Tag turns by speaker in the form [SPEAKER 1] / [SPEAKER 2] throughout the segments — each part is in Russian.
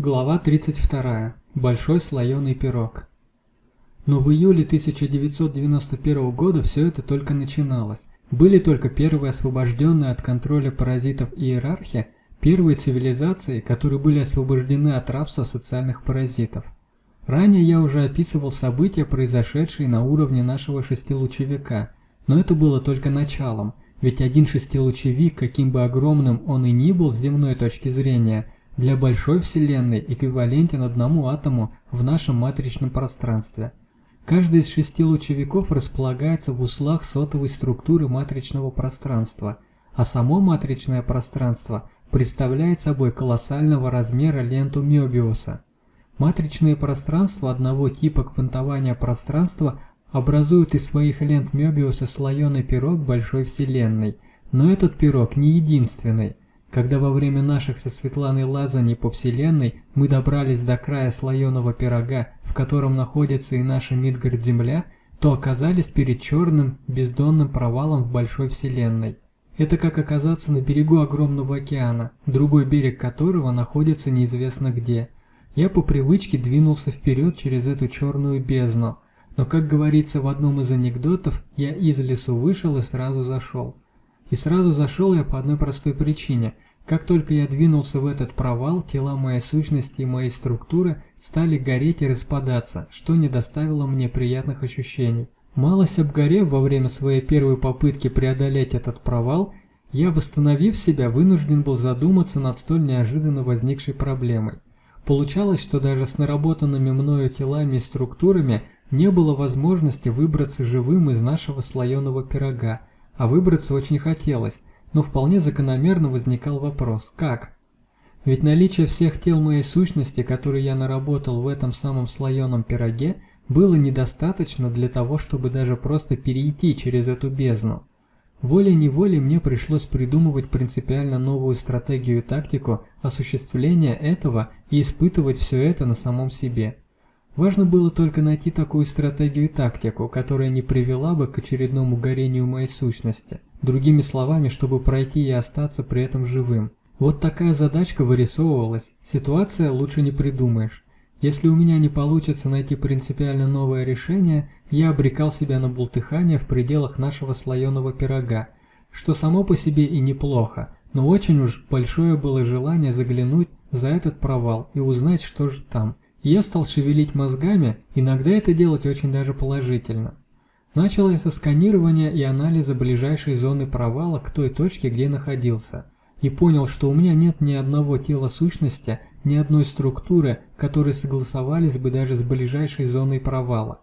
[SPEAKER 1] Глава 32. Большой слоеный пирог. Но в июле 1991 года все это только начиналось. Были только первые освобожденные от контроля паразитов иерархия, первые цивилизации, которые были освобождены от рабства социальных паразитов. Ранее я уже описывал события, произошедшие на уровне нашего шестилучевика, но это было только началом, ведь один шестилучевик, каким бы огромным он и ни был с земной точки зрения – для большой Вселенной эквивалентен одному атому в нашем матричном пространстве. Каждый из шести лучевиков располагается в узлах сотовой структуры матричного пространства, а само матричное пространство представляет собой колоссального размера ленту Мёбиуса. Матричные пространства одного типа квантования пространства образуют из своих лент Мёбиуса слоеный пирог большой Вселенной, но этот пирог не единственный – когда во время наших со Светланой лазаний по Вселенной мы добрались до края слоеного пирога, в котором находится и наша Мидгард-Земля, то оказались перед черным бездонным провалом в большой Вселенной. Это как оказаться на берегу огромного океана, другой берег которого находится неизвестно где. Я по привычке двинулся вперед через эту черную бездну, но, как говорится в одном из анекдотов, я из лесу вышел и сразу зашел. И сразу зашел я по одной простой причине. Как только я двинулся в этот провал, тела моей сущности и моей структуры стали гореть и распадаться, что не доставило мне приятных ощущений. Малость обгорев во время своей первой попытки преодолеть этот провал, я, восстановив себя, вынужден был задуматься над столь неожиданно возникшей проблемой. Получалось, что даже с наработанными мною телами и структурами не было возможности выбраться живым из нашего слоеного пирога, а выбраться очень хотелось, но вполне закономерно возникал вопрос «как?». Ведь наличие всех тел моей сущности, которые я наработал в этом самом слоеном пироге, было недостаточно для того, чтобы даже просто перейти через эту бездну. Волей-неволей мне пришлось придумывать принципиально новую стратегию и тактику осуществления этого и испытывать все это на самом себе. Важно было только найти такую стратегию и тактику, которая не привела бы к очередному горению моей сущности. Другими словами, чтобы пройти и остаться при этом живым. Вот такая задачка вырисовывалась. Ситуация лучше не придумаешь. Если у меня не получится найти принципиально новое решение, я обрекал себя на бултыхание в пределах нашего слоеного пирога, что само по себе и неплохо, но очень уж большое было желание заглянуть за этот провал и узнать, что же там – я стал шевелить мозгами, иногда это делать очень даже положительно. Начал я со сканирования и анализа ближайшей зоны провала к той точке, где находился, и понял, что у меня нет ни одного тела сущности, ни одной структуры, которые согласовались бы даже с ближайшей зоной провала.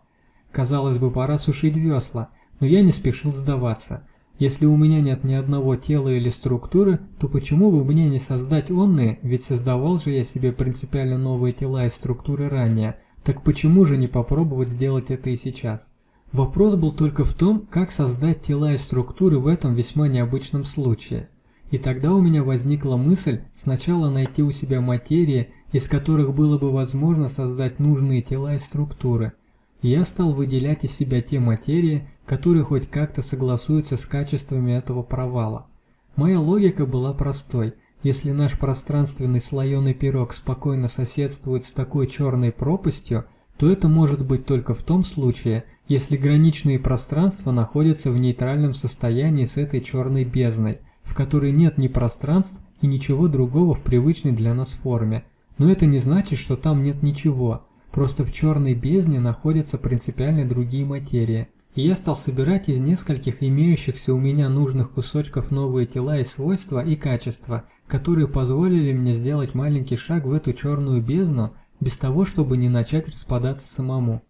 [SPEAKER 1] Казалось бы, пора сушить весла, но я не спешил сдаваться – если у меня нет ни одного тела или структуры, то почему бы мне не создать онные, ведь создавал же я себе принципиально новые тела и структуры ранее, так почему же не попробовать сделать это и сейчас? Вопрос был только в том, как создать тела и структуры в этом весьма необычном случае. И тогда у меня возникла мысль сначала найти у себя материи, из которых было бы возможно создать нужные тела и структуры – я стал выделять из себя те материи, которые хоть как-то согласуются с качествами этого провала. Моя логика была простой. Если наш пространственный слоеный пирог спокойно соседствует с такой черной пропастью, то это может быть только в том случае, если граничные пространства находятся в нейтральном состоянии с этой черной бездной, в которой нет ни пространств и ничего другого в привычной для нас форме. Но это не значит, что там нет ничего. Просто в черной бездне находятся принципиально другие материи. И я стал собирать из нескольких имеющихся у меня нужных кусочков новые тела и свойства и качества, которые позволили мне сделать маленький шаг в эту черную бездну, без того, чтобы не начать распадаться самому.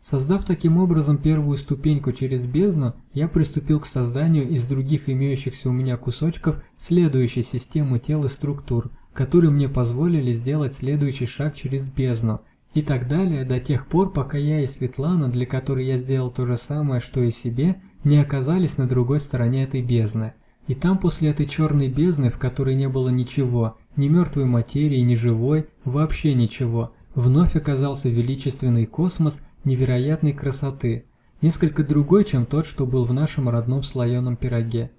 [SPEAKER 1] Создав таким образом первую ступеньку через бездну, я приступил к созданию из других имеющихся у меня кусочков следующей системы тел и структур, которые мне позволили сделать следующий шаг через бездну – и так далее до тех пор, пока я и Светлана, для которой я сделал то же самое, что и себе, не оказались на другой стороне этой бездны. И там после этой черной бездны, в которой не было ничего, ни мертвой материи, ни живой, вообще ничего, вновь оказался величественный космос невероятной красоты, несколько другой, чем тот, что был в нашем родном слоеном пироге.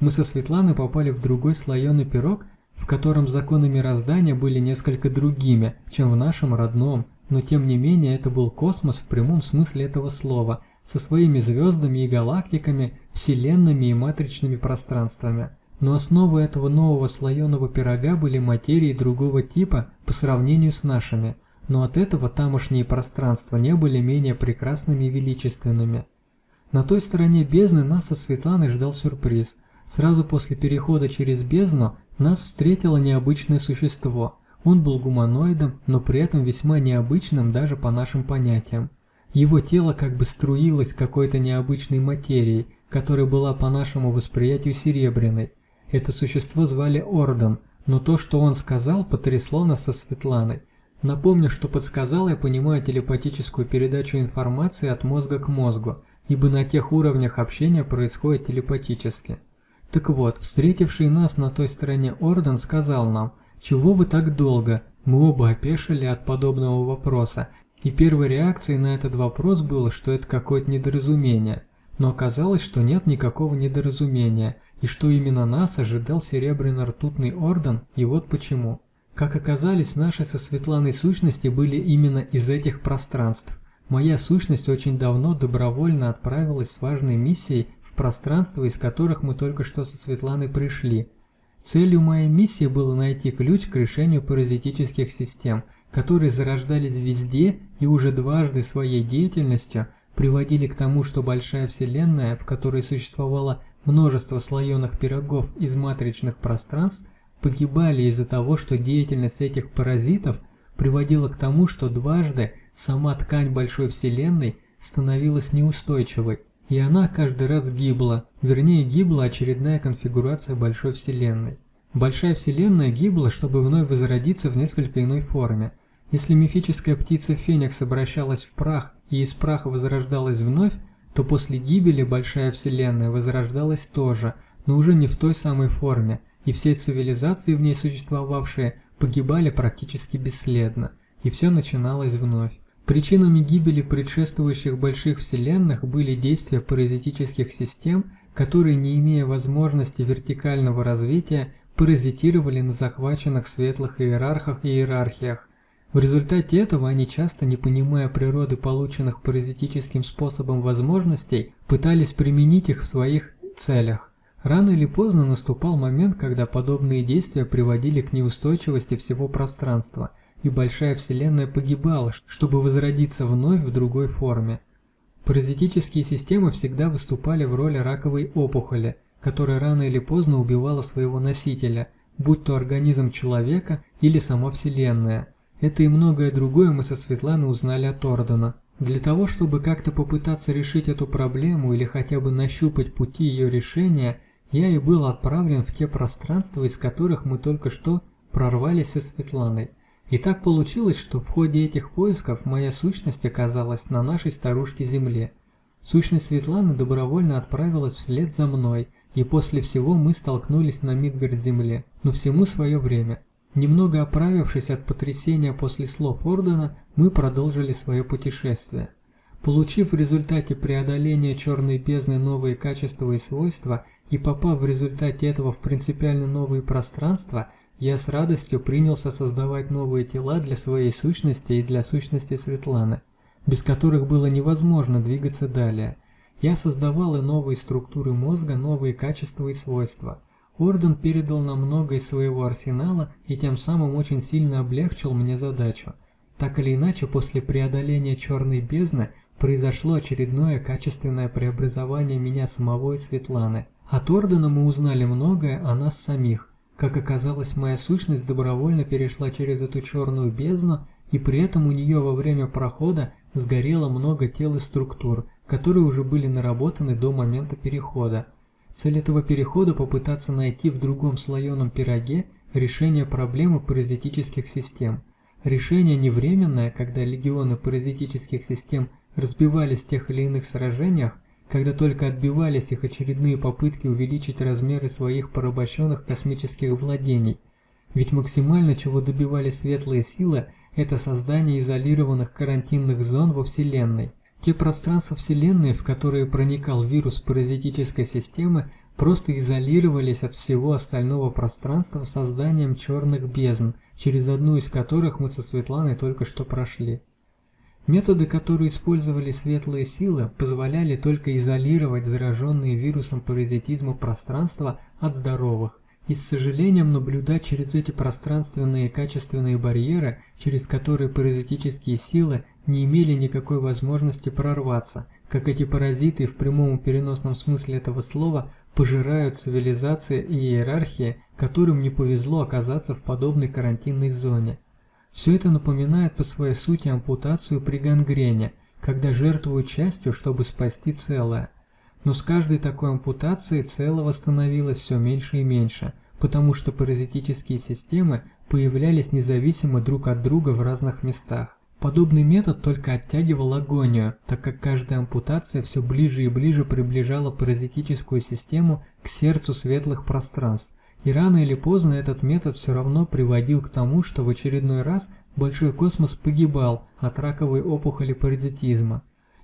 [SPEAKER 1] Мы со Светланой попали в другой слоеный пирог, в котором законы мироздания были несколько другими, чем в нашем родном, но тем не менее это был космос в прямом смысле этого слова, со своими звездами и галактиками, вселенными и матричными пространствами. Но основой этого нового слоеного пирога были материи другого типа по сравнению с нашими, но от этого тамошние пространства не были менее прекрасными и величественными. На той стороне бездны нас со Светланой ждал сюрприз. Сразу после перехода через бездну нас встретило необычное существо. Он был гуманоидом, но при этом весьма необычным даже по нашим понятиям. Его тело как бы струилось какой-то необычной материей, которая была по нашему восприятию серебряной. Это существо звали Орден, но то, что он сказал, потрясло нас со Светланой. Напомню, что подсказал я понимаю телепатическую передачу информации от мозга к мозгу – ибо на тех уровнях общения происходит телепатически. Так вот, встретивший нас на той стороне Орден сказал нам, «Чего вы так долго?» Мы оба опешили от подобного вопроса, и первой реакцией на этот вопрос было, что это какое-то недоразумение. Но оказалось, что нет никакого недоразумения, и что именно нас ожидал Серебряно-ртутный Орден, и вот почему. Как оказалось, наши со Светланой сущности были именно из этих пространств. Моя сущность очень давно добровольно отправилась с важной миссией в пространство, из которых мы только что со Светланой пришли. Целью моей миссии было найти ключ к решению паразитических систем, которые зарождались везде и уже дважды своей деятельностью приводили к тому, что большая вселенная, в которой существовало множество слоеных пирогов из матричных пространств, погибали из-за того, что деятельность этих паразитов приводила к тому, что дважды Сама ткань большой вселенной становилась неустойчивой, и она каждый раз гибла, вернее гибла очередная конфигурация большой вселенной. Большая вселенная гибла, чтобы вновь возродиться в несколько иной форме. Если мифическая птица Феникс обращалась в прах и из праха возрождалась вновь, то после гибели Большая Вселенная возрождалась тоже, но уже не в той самой форме, и все цивилизации в ней существовавшие погибали практически бесследно, и все начиналось вновь. Причинами гибели предшествующих больших вселенных были действия паразитических систем, которые, не имея возможности вертикального развития, паразитировали на захваченных светлых иерархах и иерархиях. В результате этого они часто, не понимая природы полученных паразитическим способом возможностей, пытались применить их в своих целях. Рано или поздно наступал момент, когда подобные действия приводили к неустойчивости всего пространства – и большая вселенная погибала, чтобы возродиться вновь в другой форме. Паразитические системы всегда выступали в роли раковой опухоли, которая рано или поздно убивала своего носителя, будь то организм человека или сама Вселенная. Это и многое другое мы со Светланой узнали от Ордена. Для того, чтобы как-то попытаться решить эту проблему или хотя бы нащупать пути ее решения, я и был отправлен в те пространства, из которых мы только что прорвались со Светланой. И так получилось, что в ходе этих поисков моя сущность оказалась на нашей старушке Земле. Сущность Светланы добровольно отправилась вслед за мной, и после всего мы столкнулись на Мидгард-Земле, но всему свое время. Немного оправившись от потрясения после слов Ордена, мы продолжили свое путешествие. Получив в результате преодоления черной бездны новые качества и свойства и попав в результате этого в принципиально новые пространства – я с радостью принялся создавать новые тела для своей сущности и для сущности Светланы, без которых было невозможно двигаться далее. Я создавал и новые структуры мозга, новые качества и свойства. Орден передал нам много из своего арсенала и тем самым очень сильно облегчил мне задачу. Так или иначе, после преодоления черной бездны произошло очередное качественное преобразование меня самого и Светланы. От Ордена мы узнали многое о нас самих, как оказалось, моя сущность добровольно перешла через эту черную бездну, и при этом у нее во время прохода сгорело много тел и структур, которые уже были наработаны до момента перехода. Цель этого перехода – попытаться найти в другом слоеном пироге решение проблемы паразитических систем. Решение не временное, когда легионы паразитических систем разбивались в тех или иных сражениях, когда только отбивались их очередные попытки увеличить размеры своих порабощенных космических владений. Ведь максимально чего добивались светлые силы, это создание изолированных карантинных зон во Вселенной. Те пространства Вселенной, в которые проникал вирус паразитической системы, просто изолировались от всего остального пространства созданием черных бездн, через одну из которых мы со Светланой только что прошли. Методы, которые использовали светлые силы, позволяли только изолировать зараженные вирусом паразитизма пространства от здоровых, и с сожалением наблюдать через эти пространственные качественные барьеры, через которые паразитические силы не имели никакой возможности прорваться, как эти паразиты в прямом и переносном смысле этого слова пожирают цивилизации и иерархии, которым не повезло оказаться в подобной карантинной зоне. Все это напоминает по своей сути ампутацию при гангрене, когда жертвуют частью, чтобы спасти целое. Но с каждой такой ампутацией целого становилось все меньше и меньше, потому что паразитические системы появлялись независимо друг от друга в разных местах. Подобный метод только оттягивал агонию, так как каждая ампутация все ближе и ближе приближала паразитическую систему к сердцу светлых пространств, и рано или поздно этот метод все равно приводил к тому, что в очередной раз большой космос погибал от раковой опухоли паразитизма.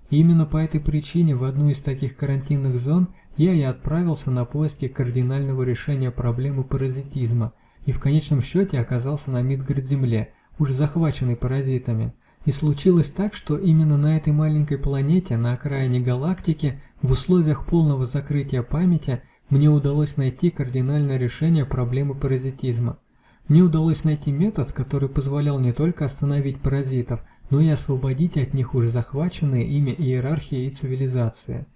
[SPEAKER 1] И именно по этой причине в одну из таких карантинных зон я и отправился на поиски кардинального решения проблемы паразитизма, и в конечном счете оказался на Мидгард-Земле, уже захваченной паразитами. И случилось так, что именно на этой маленькой планете, на окраине галактики, в условиях полного закрытия памяти, мне удалось найти кардинальное решение проблемы паразитизма. Мне удалось найти метод, который позволял не только остановить паразитов, но и освободить от них уже захваченные ими иерархии и цивилизации.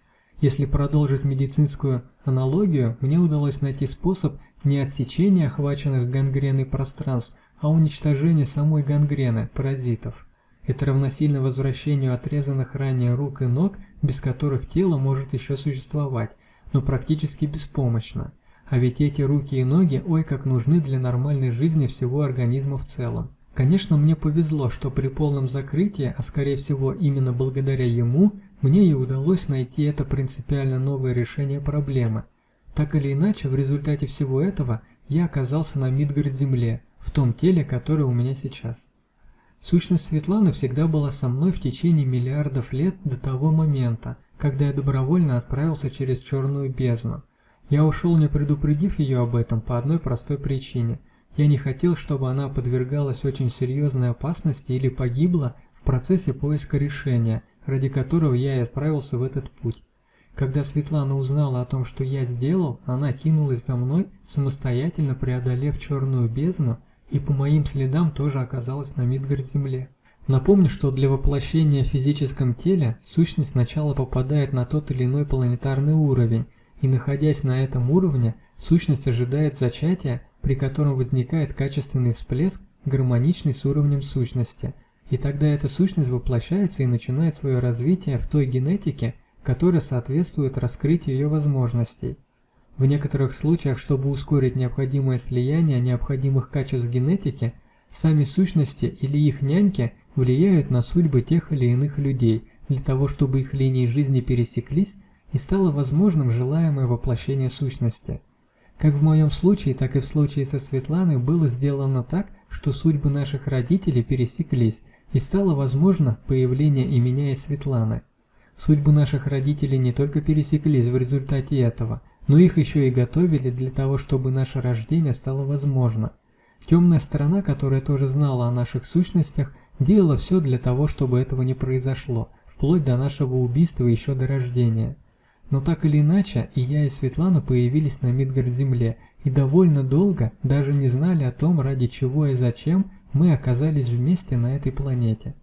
[SPEAKER 1] Если продолжить медицинскую аналогию, мне удалось найти способ не отсечения охваченных гангреной пространств, а уничтожения самой гангрены, паразитов. Это равносильно возвращению отрезанных ранее рук и ног, без которых тело может еще существовать, но практически беспомощно. А ведь эти руки и ноги ой как нужны для нормальной жизни всего организма в целом. Конечно, мне повезло, что при полном закрытии, а скорее всего именно благодаря ему, мне и удалось найти это принципиально новое решение проблемы. Так или иначе, в результате всего этого я оказался на Мидгард-Земле, в том теле, которое у меня сейчас. Сущность Светланы всегда была со мной в течение миллиардов лет до того момента, когда я добровольно отправился через черную бездну. Я ушел, не предупредив ее об этом, по одной простой причине. Я не хотел, чтобы она подвергалась очень серьезной опасности или погибла в процессе поиска решения, ради которого я и отправился в этот путь. Когда Светлана узнала о том, что я сделал, она кинулась за мной, самостоятельно преодолев черную бездну, и по моим следам тоже оказалась на Мидгард-Земле. Напомню, что для воплощения в физическом теле сущность сначала попадает на тот или иной планетарный уровень, и находясь на этом уровне, сущность ожидает зачатия, при котором возникает качественный всплеск, гармоничный с уровнем сущности, и тогда эта сущность воплощается и начинает свое развитие в той генетике, которая соответствует раскрытию ее возможностей. В некоторых случаях, чтобы ускорить необходимое слияние необходимых качеств генетики, сами сущности или их няньки – влияют на судьбы тех или иных людей, для того чтобы их линии жизни пересеклись и стало возможным желаемое воплощение сущности. Как в моем случае, так и в случае со Светланой было сделано так, что судьбы наших родителей пересеклись, и стало возможно появление и меня, и Светланы. Судьбы наших родителей не только пересеклись в результате этого, но их еще и готовили для того, чтобы наше рождение стало возможно. Темная сторона, которая тоже знала о наших сущностях, делала все для того, чтобы этого не произошло, вплоть до нашего убийства еще до рождения. Но так или иначе, и я, и Светлана появились на Мидгард-Земле, и довольно долго даже не знали о том, ради чего и зачем мы оказались вместе на этой планете.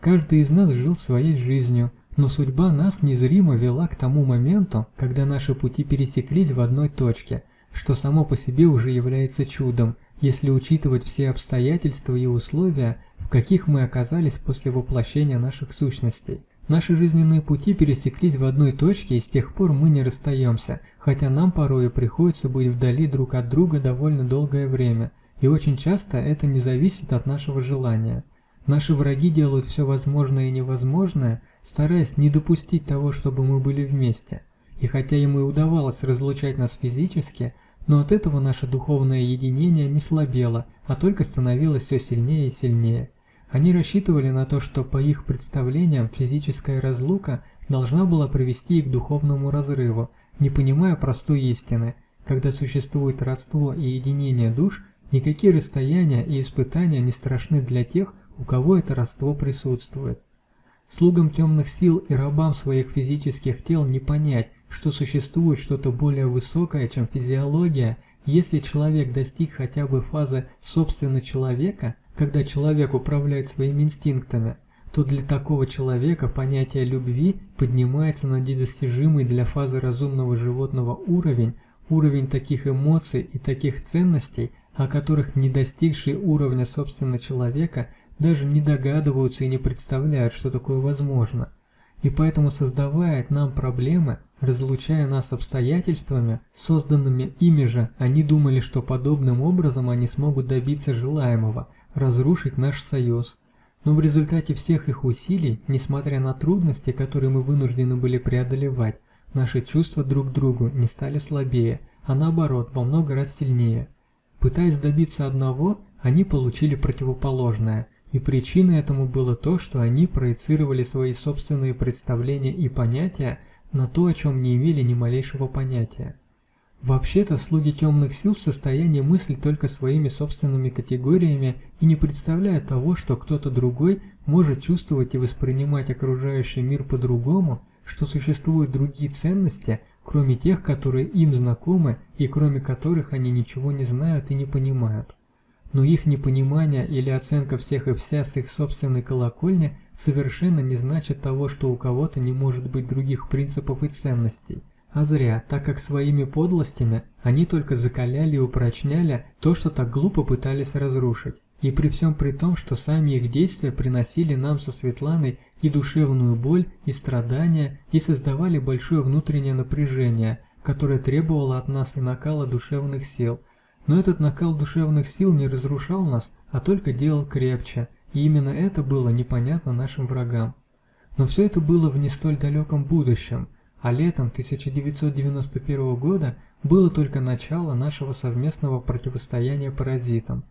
[SPEAKER 1] Каждый из нас жил своей жизнью, но судьба нас незримо вела к тому моменту, когда наши пути пересеклись в одной точке, что само по себе уже является чудом, если учитывать все обстоятельства и условия, в каких мы оказались после воплощения наших сущностей. Наши жизненные пути пересеклись в одной точке, и с тех пор мы не расстаемся, хотя нам порой приходится быть вдали друг от друга довольно долгое время, и очень часто это не зависит от нашего желания. Наши враги делают все возможное и невозможное, стараясь не допустить того, чтобы мы были вместе. И хотя им и удавалось разлучать нас физически, но от этого наше духовное единение не слабело, а только становилось все сильнее и сильнее. Они рассчитывали на то, что по их представлениям физическая разлука должна была привести к духовному разрыву, не понимая простой истины. Когда существует родство и единение душ, никакие расстояния и испытания не страшны для тех, у кого это родство присутствует. Слугам темных сил и рабам своих физических тел не понять, что существует что-то более высокое, чем физиология, если человек достиг хотя бы фазы собственно человека, когда человек управляет своими инстинктами, то для такого человека понятие любви поднимается на недостижимый для фазы разумного животного уровень, уровень таких эмоций и таких ценностей, о которых не достигшие уровня собственно человека даже не догадываются и не представляют, что такое возможно. И поэтому создавая нам проблемы, разлучая нас обстоятельствами, созданными ими же, они думали, что подобным образом они смогут добиться желаемого, разрушить наш союз. Но в результате всех их усилий, несмотря на трудности, которые мы вынуждены были преодолевать, наши чувства друг к другу не стали слабее, а наоборот, во много раз сильнее. Пытаясь добиться одного, они получили противоположное – и причиной этому было то, что они проецировали свои собственные представления и понятия на то, о чем не имели ни малейшего понятия. Вообще-то слуги темных сил в состоянии мыслить только своими собственными категориями и не представляют того, что кто-то другой может чувствовать и воспринимать окружающий мир по-другому, что существуют другие ценности, кроме тех, которые им знакомы и кроме которых они ничего не знают и не понимают но их непонимание или оценка всех и вся с их собственной колокольни совершенно не значит того, что у кого-то не может быть других принципов и ценностей. А зря, так как своими подлостями они только закаляли и упрочняли то, что так глупо пытались разрушить. И при всем при том, что сами их действия приносили нам со Светланой и душевную боль, и страдания, и создавали большое внутреннее напряжение, которое требовало от нас и накала душевных сил – но этот накал душевных сил не разрушал нас, а только делал крепче, и именно это было непонятно нашим врагам. Но все это было в не столь далеком будущем, а летом 1991 года было только начало нашего совместного противостояния паразитам.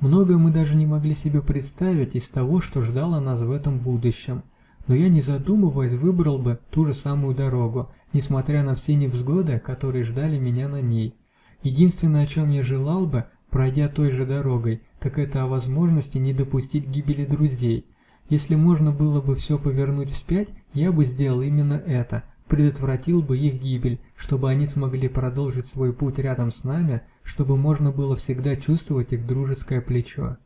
[SPEAKER 1] Многое мы даже не могли себе представить из того, что ждало нас в этом будущем. Но я не задумываясь выбрал бы ту же самую дорогу, несмотря на все невзгоды, которые ждали меня на ней. Единственное, о чем я желал бы, пройдя той же дорогой, так это о возможности не допустить гибели друзей. Если можно было бы все повернуть вспять, я бы сделал именно это, предотвратил бы их гибель, чтобы они смогли продолжить свой путь рядом с нами, чтобы можно было всегда чувствовать их дружеское плечо.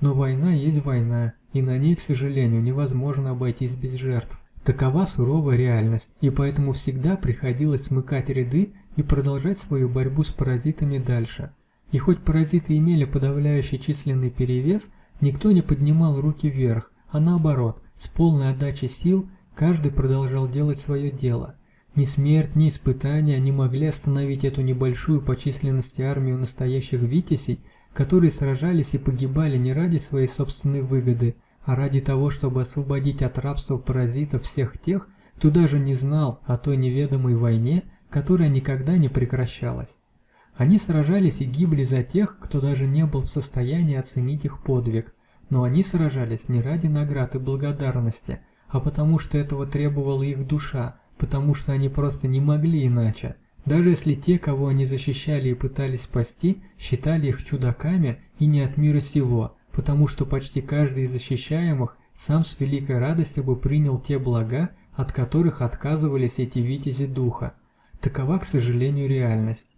[SPEAKER 1] Но война есть война, и на ней, к сожалению, невозможно обойтись без жертв. Такова суровая реальность, и поэтому всегда приходилось смыкать ряды и продолжать свою борьбу с паразитами дальше. И хоть паразиты имели подавляющий численный перевес, никто не поднимал руки вверх, а наоборот, с полной отдачей сил каждый продолжал делать свое дело. Ни смерть, ни испытания не могли остановить эту небольшую по численности армию настоящих витязей, которые сражались и погибали не ради своей собственной выгоды, а ради того, чтобы освободить от рабства паразитов всех тех, кто даже не знал о той неведомой войне, которая никогда не прекращалась. Они сражались и гибли за тех, кто даже не был в состоянии оценить их подвиг, но они сражались не ради наград и благодарности, а потому что этого требовала их душа, потому что они просто не могли иначе. Даже если те, кого они защищали и пытались спасти, считали их чудаками и не от мира сего, потому что почти каждый из защищаемых сам с великой радостью бы принял те блага, от которых отказывались эти витязи духа. Такова, к сожалению, реальность.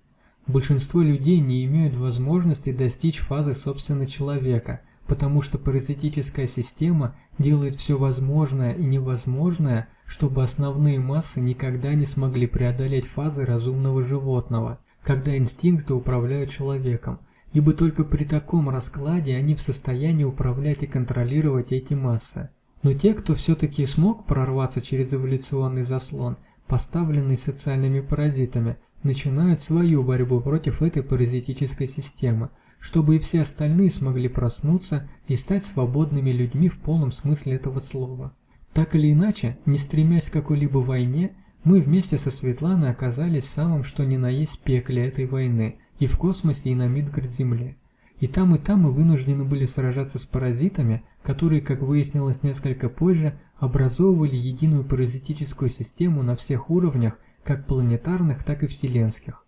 [SPEAKER 1] Большинство людей не имеют возможности достичь фазы собственно человека, потому что паразитическая система делает все возможное и невозможное, чтобы основные массы никогда не смогли преодолеть фазы разумного животного, когда инстинкты управляют человеком, ибо только при таком раскладе они в состоянии управлять и контролировать эти массы. Но те, кто все-таки смог прорваться через эволюционный заслон – поставленные социальными паразитами, начинают свою борьбу против этой паразитической системы, чтобы и все остальные смогли проснуться и стать свободными людьми в полном смысле этого слова. Так или иначе, не стремясь к какой-либо войне, мы вместе со Светланой оказались в самом что ни на есть пекле этой войны, и в космосе, и на Мидгард-Земле. И там, и там мы вынуждены были сражаться с паразитами, которые, как выяснилось несколько позже, образовывали единую паразитическую систему на всех уровнях, как планетарных, так и вселенских.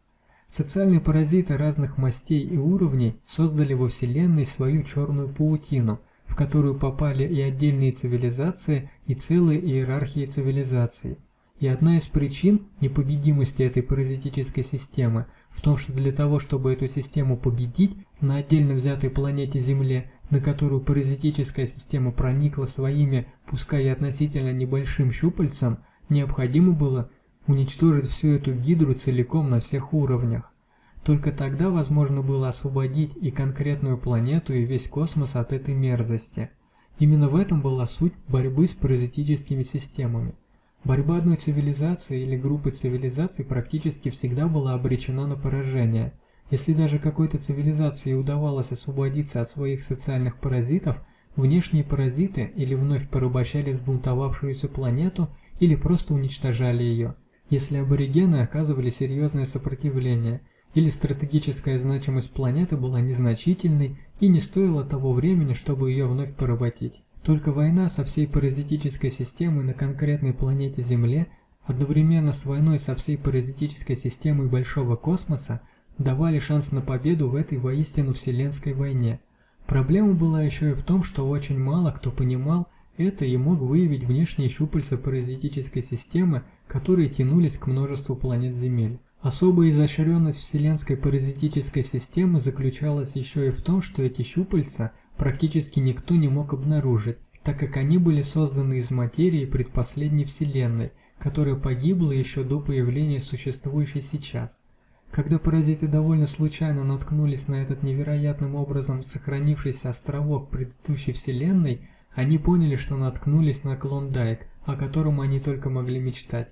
[SPEAKER 1] Социальные паразиты разных мастей и уровней создали во Вселенной свою черную паутину, в которую попали и отдельные цивилизации, и целые иерархии цивилизаций. И одна из причин непобедимости этой паразитической системы в том, что для того, чтобы эту систему победить на отдельно взятой планете Земле, на которую паразитическая система проникла своими, пускай и относительно небольшим щупальцем, необходимо было уничтожить всю эту гидру целиком на всех уровнях. Только тогда возможно было освободить и конкретную планету, и весь космос от этой мерзости. Именно в этом была суть борьбы с паразитическими системами. Борьба одной цивилизации или группы цивилизаций практически всегда была обречена на поражение. Если даже какой-то цивилизации удавалось освободиться от своих социальных паразитов, внешние паразиты или вновь порабощали взбунтовавшуюся планету, или просто уничтожали ее. Если аборигены оказывали серьезное сопротивление, или стратегическая значимость планеты была незначительной и не стоила того времени, чтобы ее вновь поработить. Только война со всей паразитической системой на конкретной планете Земле одновременно с войной со всей паразитической системой большого космоса давали шанс на победу в этой воистину вселенской войне. Проблема была еще и в том, что очень мало кто понимал, это и мог выявить внешние щупальца паразитической системы, которые тянулись к множеству планет Земель. Особая изощренность вселенской паразитической системы заключалась еще и в том, что эти щупальца практически никто не мог обнаружить, так как они были созданы из материи предпоследней Вселенной, которая погибла еще до появления существующей сейчас. Когда паразиты довольно случайно наткнулись на этот невероятным образом сохранившийся островок предыдущей Вселенной, они поняли, что наткнулись на Клондайк, о котором они только могли мечтать.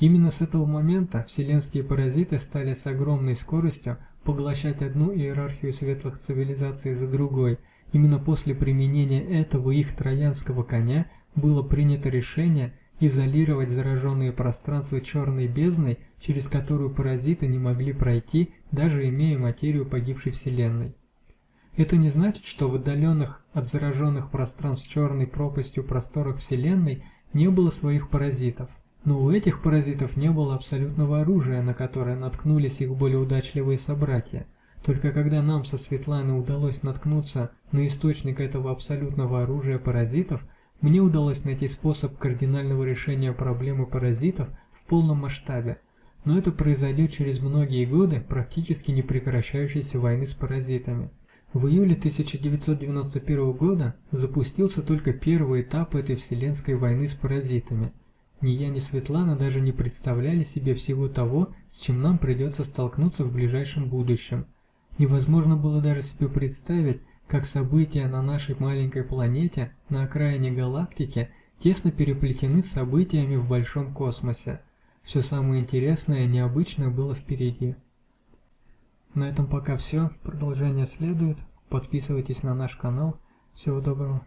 [SPEAKER 1] Именно с этого момента вселенские паразиты стали с огромной скоростью поглощать одну иерархию светлых цивилизаций за другой. Именно после применения этого их троянского коня было принято решение изолировать зараженные пространства черной бездной, через которую паразиты не могли пройти, даже имея материю погибшей Вселенной. Это не значит, что в отдаленных от зараженных пространств черной пропастью просторах Вселенной не было своих паразитов. Но у этих паразитов не было абсолютного оружия, на которое наткнулись их более удачливые собратья. Только когда нам со Светланой удалось наткнуться на источник этого абсолютного оружия паразитов, мне удалось найти способ кардинального решения проблемы паразитов в полном масштабе. Но это произойдет через многие годы практически не прекращающейся войны с паразитами. В июле 1991 года запустился только первый этап этой вселенской войны с паразитами. Ни я, ни Светлана даже не представляли себе всего того, с чем нам придется столкнуться в ближайшем будущем. Невозможно было даже себе представить, как события на нашей маленькой планете, на окраине галактики, тесно переплетены с событиями в большом космосе. Все самое интересное и необычное было впереди. На этом пока все. Продолжение следует. Подписывайтесь на наш канал. Всего доброго.